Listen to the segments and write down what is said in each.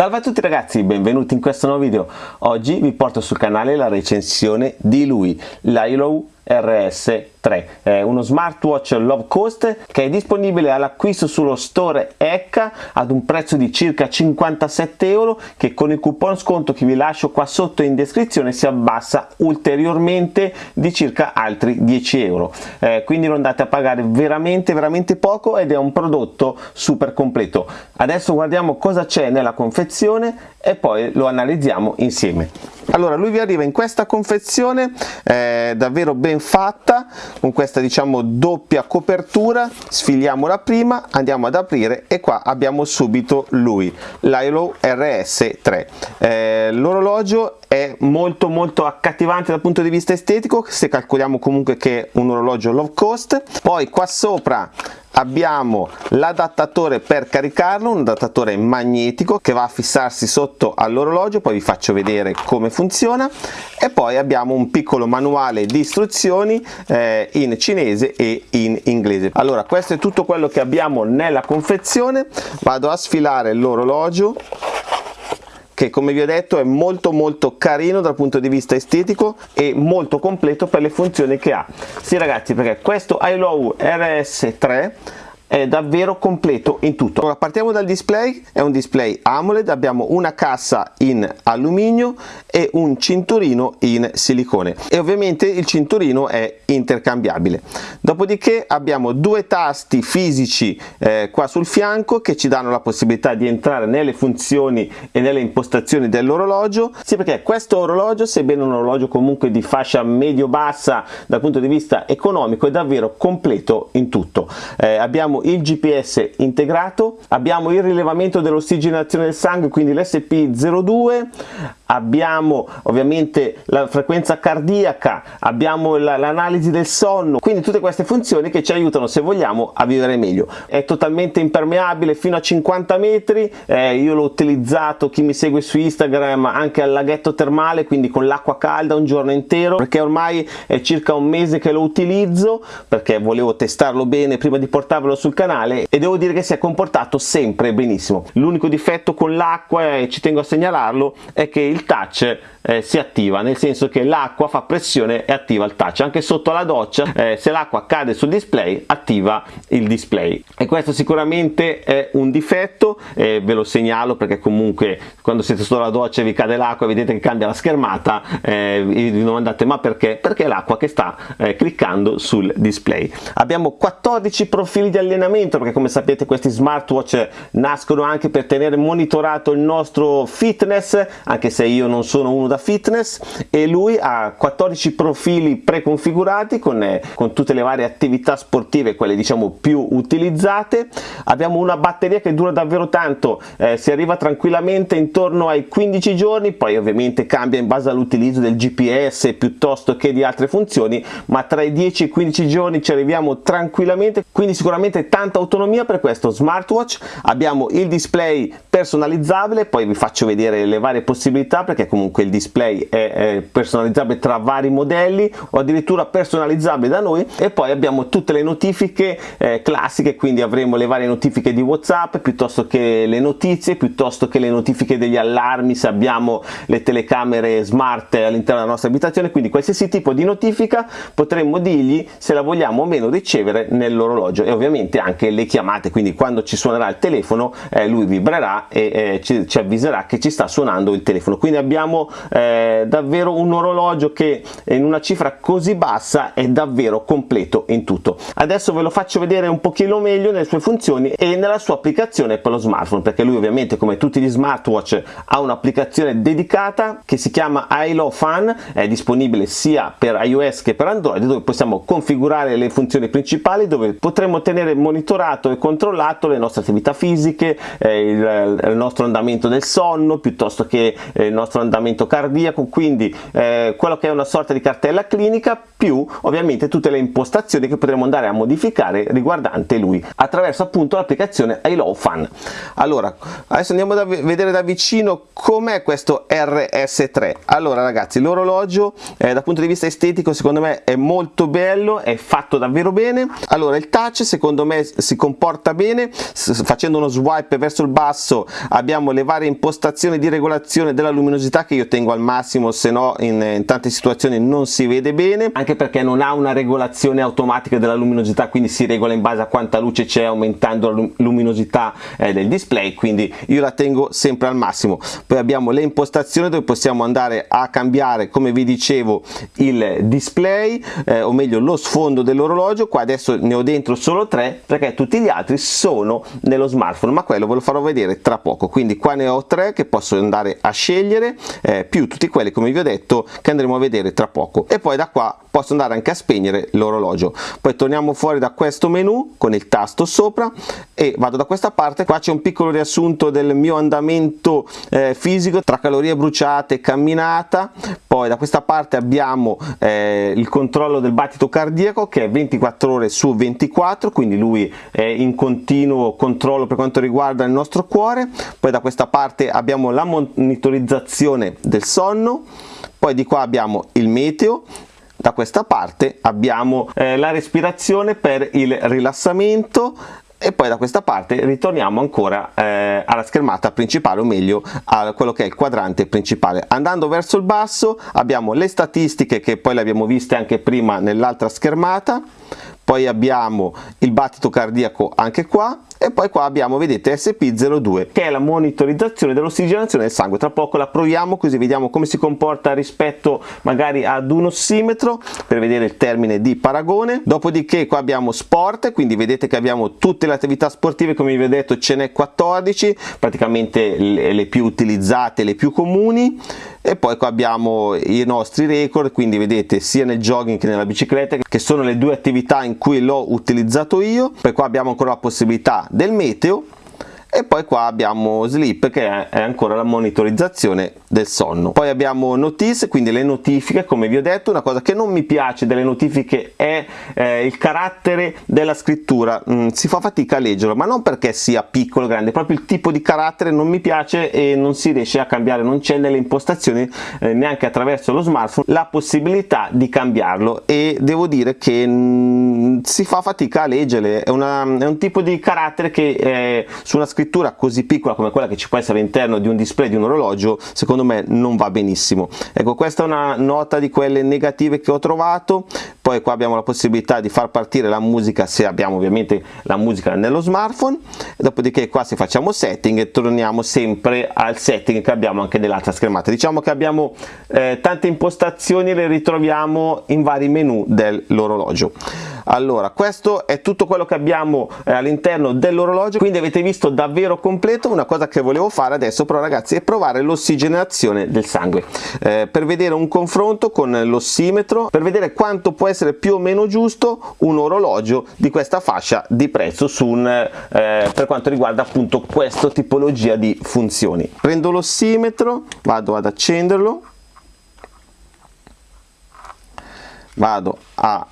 Salve a tutti ragazzi, benvenuti in questo nuovo video. Oggi vi porto sul canale la recensione di lui, l'Ilo RS 3 è uno smartwatch low cost che è disponibile all'acquisto sullo store ECA ad un prezzo di circa 57 euro che con il coupon sconto che vi lascio qua sotto in descrizione si abbassa ulteriormente di circa altri 10 euro. Eh, quindi lo andate a pagare veramente veramente poco ed è un prodotto super completo. Adesso guardiamo cosa c'è nella confezione e poi lo analizziamo insieme. Allora lui vi arriva in questa confezione eh, davvero ben fatta con questa diciamo doppia copertura. Sfiliamo la prima andiamo ad aprire e qua abbiamo subito lui l'Ilo RS3 eh, l'orologio è molto molto accattivante dal punto di vista estetico se calcoliamo comunque che è un orologio low cost. Poi qua sopra abbiamo l'adattatore per caricarlo, un adattatore magnetico che va a fissarsi sotto all'orologio, poi vi faccio vedere come funziona. E poi abbiamo un piccolo manuale di istruzioni eh, in cinese e in inglese. Allora questo è tutto quello che abbiamo nella confezione, vado a sfilare l'orologio che come vi ho detto è molto molto carino dal punto di vista estetico e molto completo per le funzioni che ha. Sì ragazzi perché questo iLow RS3 è davvero completo in tutto. Allora, partiamo dal display, è un display AMOLED, abbiamo una cassa in alluminio e un cinturino in silicone e ovviamente il cinturino è intercambiabile. Dopodiché abbiamo due tasti fisici eh, qua sul fianco che ci danno la possibilità di entrare nelle funzioni e nelle impostazioni dell'orologio, sì perché questo orologio, sebbene un orologio comunque di fascia medio-bassa dal punto di vista economico, è davvero completo in tutto. Eh, abbiamo il GPS integrato, abbiamo il rilevamento dell'ossigenazione del sangue, quindi l'SP02, abbiamo ovviamente la frequenza cardiaca, abbiamo l'analisi del sonno, quindi tutte queste funzioni che ci aiutano se vogliamo a vivere meglio. È totalmente impermeabile fino a 50 metri, eh, io l'ho utilizzato, chi mi segue su Instagram, anche al laghetto termale, quindi con l'acqua calda un giorno intero, perché ormai è circa un mese che lo utilizzo, perché volevo testarlo bene prima di portarvelo sul canale e devo dire che si è comportato sempre benissimo. L'unico difetto con l'acqua, e ci tengo a segnalarlo, è che il touch eh, si attiva nel senso che l'acqua fa pressione e attiva il touch. Anche sotto la doccia eh, se l'acqua cade sul display attiva il display. E questo sicuramente è un difetto eh, ve lo segnalo perché comunque quando siete sotto la doccia e vi cade l'acqua vedete che cambia la schermata eh, vi domandate ma perché? Perché l'acqua che sta eh, cliccando sul display? Abbiamo 14 profili di allenamento perché come sapete questi smartwatch nascono anche per tenere monitorato il nostro fitness anche se io non sono uno da fitness e lui ha 14 profili preconfigurati con, eh, con tutte le varie attività sportive quelle diciamo più utilizzate. Abbiamo una batteria che dura davvero tanto eh, si arriva tranquillamente intorno ai 15 giorni poi ovviamente cambia in base all'utilizzo del GPS piuttosto che di altre funzioni ma tra i 10 e i 15 giorni ci arriviamo tranquillamente. Quindi sicuramente tanta autonomia per questo smartwatch. Abbiamo il display personalizzabile poi vi faccio vedere le varie possibilità perché comunque il display display è, è personalizzabile tra vari modelli o addirittura personalizzabile da noi e poi abbiamo tutte le notifiche eh, classiche quindi avremo le varie notifiche di whatsapp piuttosto che le notizie piuttosto che le notifiche degli allarmi se abbiamo le telecamere smart all'interno della nostra abitazione. Quindi qualsiasi tipo di notifica potremmo dirgli se la vogliamo o meno ricevere nell'orologio e ovviamente anche le chiamate. Quindi quando ci suonerà il telefono eh, lui vibrerà e eh, ci, ci avviserà che ci sta suonando il telefono. Quindi abbiamo eh, davvero un orologio che in una cifra così bassa è davvero completo in tutto. Adesso ve lo faccio vedere un pochino meglio nelle sue funzioni e nella sua applicazione per lo smartphone perché lui ovviamente come tutti gli smartwatch ha un'applicazione dedicata che si chiama iLo Fun è disponibile sia per iOS che per Android dove possiamo configurare le funzioni principali dove potremo tenere monitorato e controllato le nostre attività fisiche eh, il, il, nostro andamento del sonno piuttosto che eh, il nostro andamento cardiaco cardiaco quindi eh, quello che è una sorta di cartella clinica più ovviamente tutte le impostazioni che potremo andare a modificare riguardante lui attraverso appunto l'applicazione iLow Fun allora adesso andiamo a vedere da vicino com'è questo RS3 allora ragazzi l'orologio eh, dal punto di vista estetico secondo me è molto bello è fatto davvero bene. Allora il touch secondo me si comporta bene facendo uno swipe verso il basso abbiamo le varie impostazioni di regolazione della luminosità che io tengo al massimo se no in, in tante situazioni non si vede bene anche perché non ha una regolazione automatica della luminosità quindi si regola in base a quanta luce c'è aumentando la luminosità eh, del display quindi io la tengo sempre al massimo. Poi abbiamo le impostazioni dove possiamo andare a cambiare come vi dicevo il display eh, o meglio lo sfondo dell'orologio. Qua adesso ne ho dentro solo tre perché tutti gli altri sono nello smartphone ma quello ve lo farò vedere tra poco. Quindi qua ne ho tre che posso andare a scegliere eh, più tutti quelli come vi ho detto che andremo a vedere tra poco. E poi da qua posso andare anche a spegnere l'orologio. Poi torniamo fuori da questo menu con il tasto sopra e vado da questa parte. Qua c'è un piccolo riassunto del mio andamento eh, fisico tra calorie bruciate e camminata. Poi da questa parte abbiamo eh, il controllo del battito cardiaco che è 24 ore su 24 quindi lui è in continuo controllo per quanto riguarda il nostro cuore. Poi da questa parte abbiamo la monitorizzazione del sonno poi di qua abbiamo il meteo da questa parte abbiamo eh, la respirazione per il rilassamento e poi da questa parte ritorniamo ancora eh, alla schermata principale o meglio a quello che è il quadrante principale. Andando verso il basso abbiamo le statistiche che poi le abbiamo viste anche prima nell'altra schermata poi abbiamo il battito cardiaco anche qua e poi qua abbiamo vedete SP02 che è la monitorizzazione dell'ossigenazione del sangue. Tra poco la proviamo così vediamo come si comporta rispetto magari ad un ossimetro per vedere il termine di paragone. Dopodiché qua abbiamo sport quindi vedete che abbiamo tutte le attività sportive come vi ho detto ce n'è 14 praticamente le più utilizzate le più comuni. E poi qua abbiamo i nostri record quindi vedete sia nel jogging che nella bicicletta che sono le due attività in cui l'ho utilizzato io. Poi qua abbiamo ancora la possibilità del meteo e poi qua abbiamo sleep che è ancora la monitorizzazione del sonno. Poi abbiamo notice quindi le notifiche come vi ho detto. Una cosa che non mi piace delle notifiche è eh, il carattere della scrittura. Mm, si fa fatica a leggerlo ma non perché sia piccolo o grande proprio il tipo di carattere non mi piace e non si riesce a cambiare non c'è nelle impostazioni eh, neanche attraverso lo smartphone la possibilità di cambiarlo. E devo dire che mm, si fa fatica a leggere è, una, è un tipo di carattere che eh, su una scrittura scrittura così piccola come quella che ci può essere all'interno di un display di un orologio secondo me non va benissimo. Ecco questa è una nota di quelle negative che ho trovato poi qua abbiamo la possibilità di far partire la musica se abbiamo ovviamente la musica nello smartphone. Dopodiché qua se facciamo setting e torniamo sempre al setting che abbiamo anche nell'altra schermata. Diciamo che abbiamo eh, tante impostazioni le ritroviamo in vari menu dell'orologio. Allora questo è tutto quello che abbiamo eh, all'interno dell'orologio quindi avete visto davvero completo. Una cosa che volevo fare adesso però ragazzi è provare l'ossigenazione del sangue. Eh, per vedere un confronto con l'ossimetro per vedere quanto può essere più o meno giusto un orologio di questa fascia di prezzo su un, eh, per quanto riguarda appunto questa tipologia di funzioni. Prendo l'ossimetro vado ad accenderlo. Vado a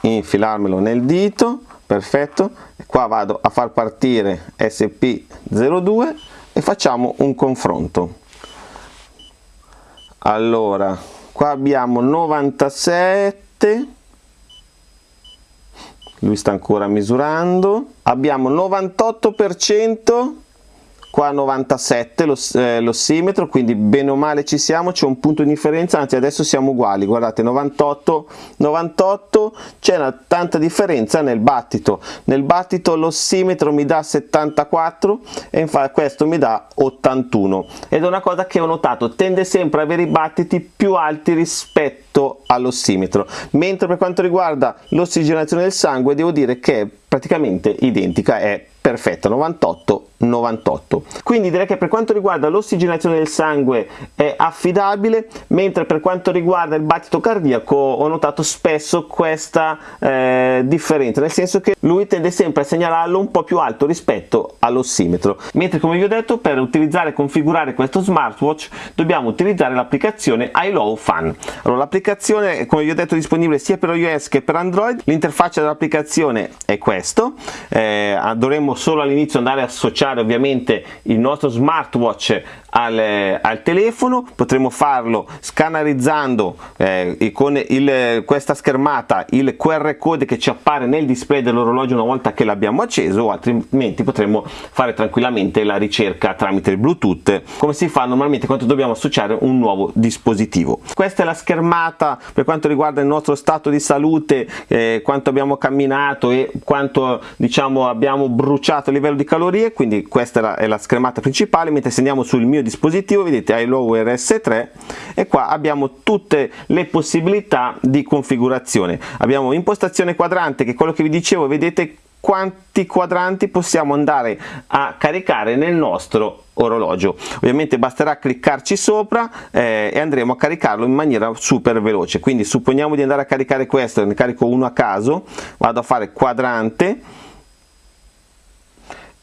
infilarmelo nel dito perfetto. Qua vado a far partire SP02 e facciamo un confronto. Allora qua abbiamo 97 lui sta ancora misurando. Abbiamo 98 per cento qua 97 l'ossimetro eh, quindi bene o male ci siamo c'è un punto di differenza anzi adesso siamo uguali guardate 98 98 c'è una tanta differenza nel battito. Nel battito l'ossimetro mi dà 74 e infatti questo mi dà 81 ed è una cosa che ho notato tende sempre ad avere i battiti più alti rispetto all'ossimetro mentre per quanto riguarda l'ossigenazione del sangue devo dire che è praticamente identica è perfetta 98 98 quindi direi che per quanto riguarda l'ossigenazione del sangue è affidabile mentre per quanto riguarda il battito cardiaco ho notato spesso questa eh, differenza nel senso che lui tende sempre a segnalarlo un po più alto rispetto all'ossimetro mentre come vi ho detto per utilizzare e configurare questo smartwatch dobbiamo utilizzare l'applicazione iLow Fun allora l'applicazione come vi ho detto è disponibile sia per iOS che per Android. L'interfaccia dell'applicazione è questo. Eh, dovremmo solo all'inizio andare a associare ovviamente il nostro smartwatch al, al telefono potremo farlo scannerizzando eh, con il, questa schermata il QR code che ci appare nel display dell'orologio una volta che l'abbiamo acceso altrimenti potremo fare tranquillamente la ricerca tramite il bluetooth come si fa normalmente quando dobbiamo associare un nuovo dispositivo. Questa è la schermata per quanto riguarda il nostro stato di salute eh, quanto abbiamo camminato e quanto diciamo abbiamo bruciato a livello di calorie quindi questa è la, schermata principale mentre se andiamo sul mio dispositivo vedete iLow RS3 e qua abbiamo tutte le possibilità di configurazione. Abbiamo impostazione quadrante che è quello che vi dicevo vedete quanti quadranti possiamo andare a caricare nel nostro orologio. Ovviamente basterà cliccarci sopra eh, e andremo a caricarlo in maniera super veloce. Quindi supponiamo di andare a caricare questo ne carico uno a caso vado a fare quadrante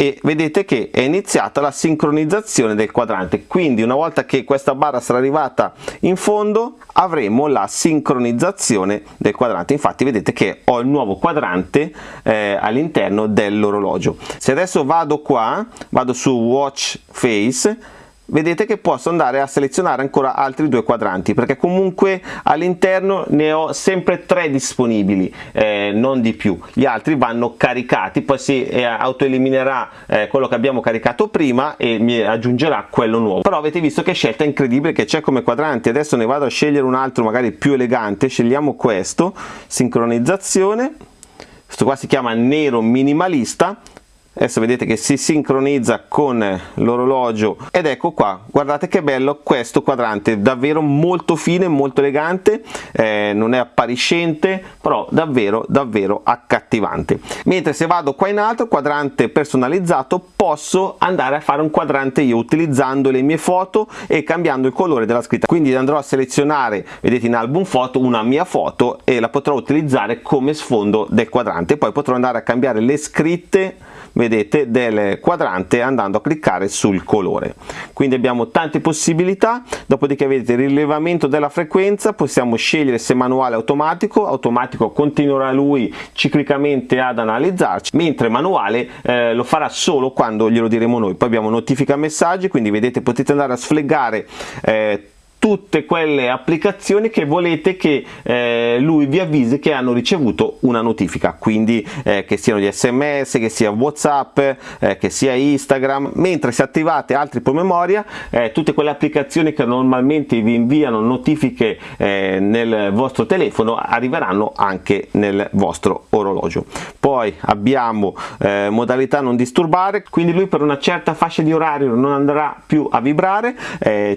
e vedete che è iniziata la sincronizzazione del quadrante. Quindi una volta che questa barra sarà arrivata in fondo avremo la sincronizzazione del quadrante. Infatti vedete che ho il nuovo quadrante eh, all'interno dell'orologio. Se adesso vado qua vado su watch face vedete che posso andare a selezionare ancora altri due quadranti perché comunque all'interno ne ho sempre tre disponibili eh, non di più. Gli altri vanno caricati poi si eh, autoeliminerà eh, quello che abbiamo caricato prima e mi aggiungerà quello nuovo. Però avete visto che scelta incredibile che c'è come quadranti. Adesso ne vado a scegliere un altro magari più elegante. Scegliamo questo sincronizzazione. Questo qua si chiama nero minimalista adesso vedete che si sincronizza con l'orologio. Ed ecco qua guardate che bello questo quadrante davvero molto fine molto elegante eh, non è appariscente però davvero davvero accattivante. Mentre se vado qua in alto quadrante personalizzato posso andare a fare un quadrante io utilizzando le mie foto e cambiando il colore della scritta. Quindi andrò a selezionare vedete in album foto una mia foto e la potrò utilizzare come sfondo del quadrante. Poi potrò andare a cambiare le scritte vedete del quadrante andando a cliccare sul colore. Quindi abbiamo tante possibilità dopodiché vedete il rilevamento della frequenza possiamo scegliere se manuale automatico automatico continuerà lui ciclicamente ad analizzarci mentre manuale eh, lo farà solo quando glielo diremo noi. Poi abbiamo notifica messaggi quindi vedete potete andare a sflegare eh, tutte quelle applicazioni che volete che eh, lui vi avvisi che hanno ricevuto una notifica. Quindi eh, che siano gli sms che sia whatsapp eh, che sia instagram. Mentre se attivate altri promemoria eh, tutte quelle applicazioni che normalmente vi inviano notifiche eh, nel vostro telefono arriveranno anche nel vostro orologio. Poi abbiamo eh, modalità non disturbare. Quindi lui per una certa fascia di orario non andrà più a vibrare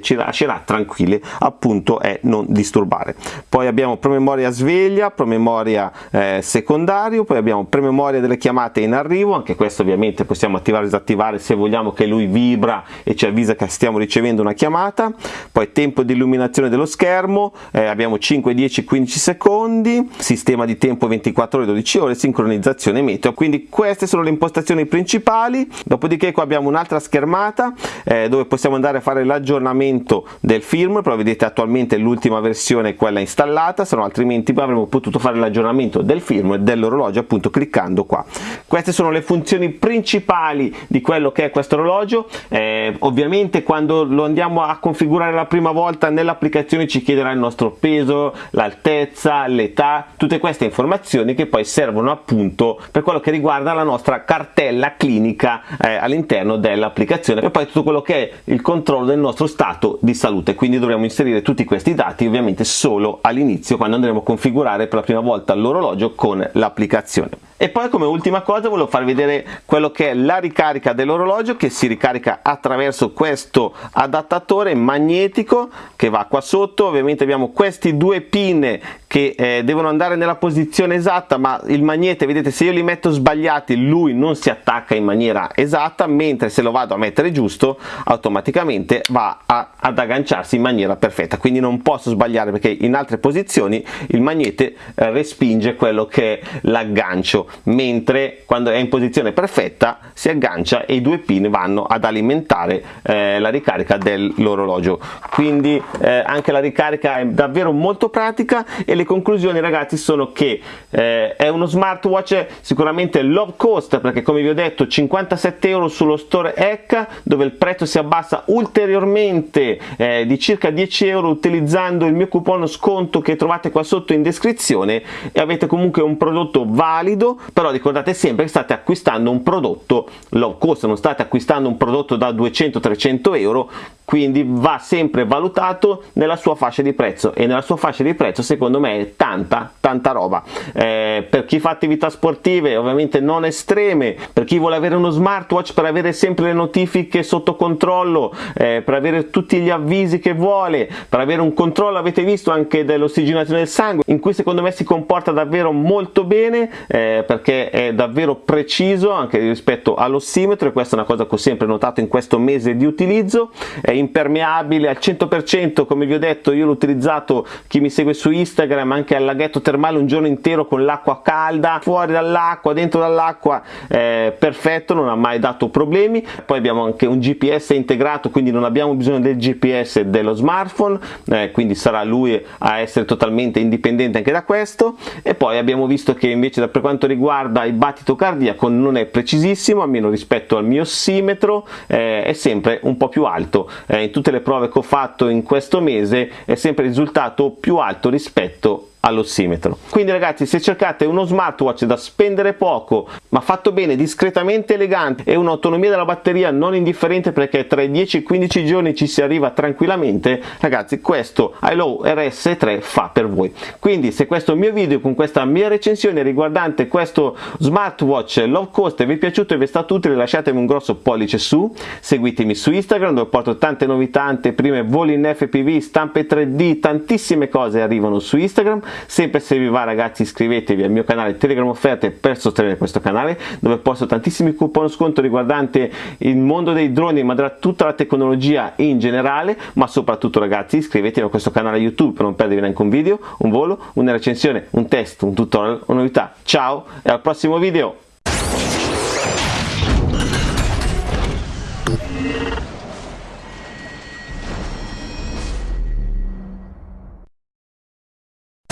ci lascerà tranquilli utile appunto è non disturbare. Poi abbiamo promemoria sveglia promemoria eh, secondario poi abbiamo promemoria delle chiamate in arrivo anche questo ovviamente possiamo attivare o disattivare se vogliamo che lui vibra e ci avvisa che stiamo ricevendo una chiamata. Poi tempo di illuminazione dello schermo eh, abbiamo 5 10 15 secondi sistema di tempo 24 ore 12 ore sincronizzazione meteo. Quindi queste sono le impostazioni principali. Dopodiché qua abbiamo un'altra schermata eh, dove possiamo andare a fare l'aggiornamento del firmware però vedete attualmente l'ultima versione è quella installata se no altrimenti avremmo potuto fare l'aggiornamento del firmware dell'orologio appunto cliccando qua. Queste sono le funzioni principali di quello che è questo orologio. Eh, ovviamente quando lo andiamo a configurare la prima volta nell'applicazione ci chiederà il nostro peso l'altezza l'età tutte queste informazioni che poi servono appunto per quello che riguarda la nostra cartella clinica eh, all'interno dell'applicazione e poi tutto quello che è il controllo del nostro stato di salute. Quindi dovremo dovremo inserire tutti questi dati ovviamente solo all'inizio quando andremo a configurare per la prima volta l'orologio con l'applicazione e poi come ultima cosa volevo farvi vedere quello che è la ricarica dell'orologio che si ricarica attraverso questo adattatore magnetico che va qua sotto. Ovviamente abbiamo questi due pin che eh, devono andare nella posizione esatta ma il magnete vedete se io li metto sbagliati lui non si attacca in maniera esatta mentre se lo vado a mettere giusto automaticamente va a, ad agganciarsi in maniera perfetta. Quindi non posso sbagliare perché in altre posizioni il magnete eh, respinge quello che è l'aggancio mentre quando è in posizione perfetta si aggancia e i due pin vanno ad alimentare eh, la ricarica dell'orologio. Quindi eh, anche la ricarica è davvero molto pratica e le conclusioni ragazzi sono che eh, è uno smartwatch sicuramente low cost perché come vi ho detto 57 euro sullo store ECA dove il prezzo si abbassa ulteriormente eh, di circa 10 euro utilizzando il mio coupon sconto che trovate qua sotto in descrizione e avete comunque un prodotto valido però ricordate sempre che state acquistando un prodotto low cost non state acquistando un prodotto da 200-300 euro quindi va sempre valutato nella sua fascia di prezzo e nella sua fascia di prezzo secondo me è tanta tanta roba. Eh, per chi fa attività sportive ovviamente non estreme per chi vuole avere uno smartwatch per avere sempre le notifiche sotto controllo eh, per avere tutti gli avvisi che vuole per avere un controllo avete visto anche dell'ossigenazione del sangue in cui secondo me si comporta davvero molto bene eh, perché è davvero preciso anche rispetto all'ossimetro e questa è una cosa che ho sempre notato in questo mese di utilizzo impermeabile al 100% come vi ho detto io l'ho utilizzato chi mi segue su Instagram anche al laghetto termale un giorno intero con l'acqua calda fuori dall'acqua dentro dall'acqua eh, perfetto non ha mai dato problemi. Poi abbiamo anche un GPS integrato quindi non abbiamo bisogno del GPS dello smartphone eh, quindi sarà lui a essere totalmente indipendente anche da questo. E poi abbiamo visto che invece per quanto riguarda il battito cardiaco non è precisissimo almeno rispetto al mio ossimetro eh, è sempre un po' più alto eh, in tutte le prove che ho fatto in questo mese è sempre risultato più alto rispetto all'ossimetro. Quindi ragazzi se cercate uno smartwatch da spendere poco ma fatto bene, discretamente elegante e un'autonomia della batteria non indifferente perché tra i 10 e i 15 giorni ci si arriva tranquillamente, ragazzi questo iLow RS3 fa per voi. Quindi se questo mio video con questa mia recensione riguardante questo smartwatch low cost vi è piaciuto e vi è stato utile lasciatemi un grosso pollice su, seguitemi su Instagram dove porto tante novità, anteprime, voli in FPV, stampe 3D, tantissime cose arrivano su Instagram sempre se vi va ragazzi iscrivetevi al mio canale Telegram Offerte per sostenere questo canale dove posto tantissimi coupon sconto riguardante il mondo dei droni ma tutta la tecnologia in generale ma soprattutto ragazzi iscrivetevi a questo canale YouTube per non perdervi neanche un video, un volo, una recensione, un test, un tutorial, una novità. Ciao e al prossimo video!